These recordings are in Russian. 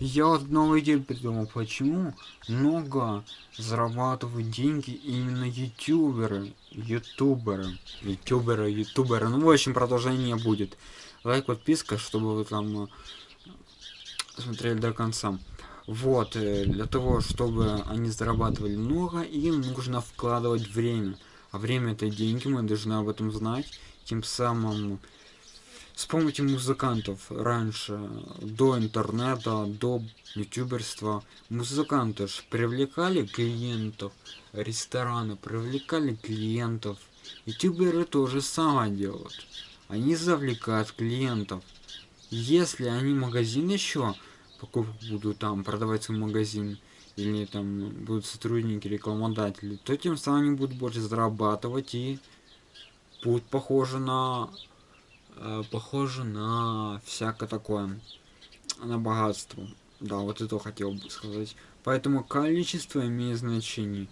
Я новую идею придумал, почему много зарабатывают деньги именно ютуберы, ютуберы, ютуберы, ютуберы. Ну, в общем, продолжение будет. Лайк, подписка, чтобы вы там э, смотрели до конца. Вот, э, для того, чтобы они зарабатывали много, им нужно вкладывать время. А время это деньги, мы должны об этом знать. Тем самым Вспомните музыкантов раньше, до интернета, до ютуберства. Музыканты же привлекали клиентов, рестораны привлекали клиентов. Ютуберы тоже самое делают. Они завлекают клиентов. Если они магазин еще покупку будут там продавать свой магазин, или там будут сотрудники, рекламодатели, то тем самым они будут больше зарабатывать и будут похожи на э, похоже на всякое такое, на богатство. Да, вот это хотел бы сказать. Поэтому количество имеет значение.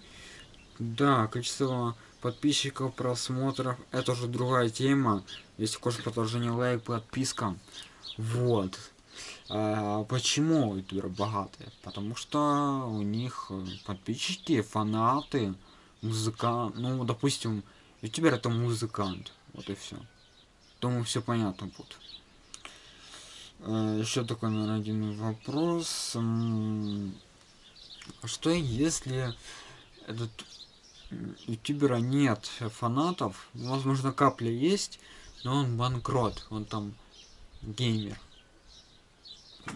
Да, количество подписчиков, просмотров, это уже другая тема. Если хочешь продолжение лайк, подписка. Вот. А, почему ютуберы богатые? Потому что у них подписчики, фанаты, музыкант. Ну, допустим, ютубер это музыкант. Вот и все. Думаю, все понятно будет. Еще такой, наверное, один вопрос. Что если этот ютубера нет фанатов? Возможно, капля есть, но он банкрот. Он там геймер.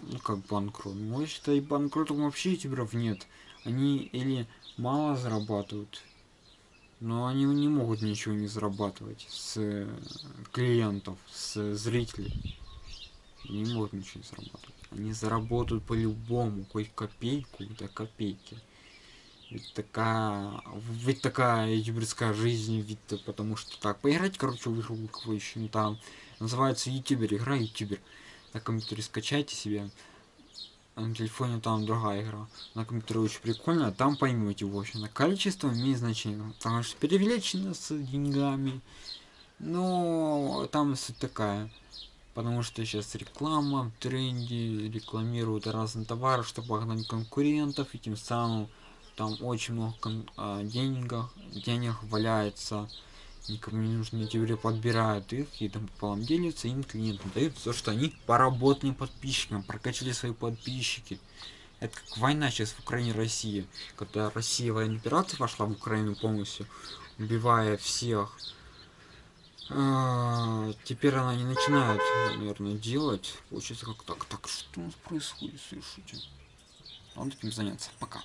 Ну, как банкрот. Ну, считай, банкротов вообще ютуберов нет. Они или мало зарабатывают, но они не могут ничего не зарабатывать с э, клиентов, с зрителей. Не могут ничего не зарабатывать. Они заработают по-любому, хоть копейку, да копейки. Ведь такая, ведь такая ютуберская жизнь, ведь потому что так, поиграть, короче, в игру какую там, называется ютубер, игра ютубер. На компьютере скачайте себе, на телефоне там другая игра. На компьютере очень прикольно, там поймете, в общем, количество имеет значение. Потому что перевеличено с деньгами. Но там суть такая. Потому что сейчас реклама в тренде, рекламируют разные товары, чтобы погнать конкурентов, и тем самым там очень много а, денег, денег валяется никому не нужны теперь подбирают их и там пополам делятся им клиентам дают то что они поработали подписчикам прокачали свои подписчики. Это как война сейчас в украине россии когда россия военная операция пошла в украину полностью убивая всех а, теперь она не начинает наверное делать. Получается как так? Так что у нас происходит? Слушайте. Надо этим заняться. Пока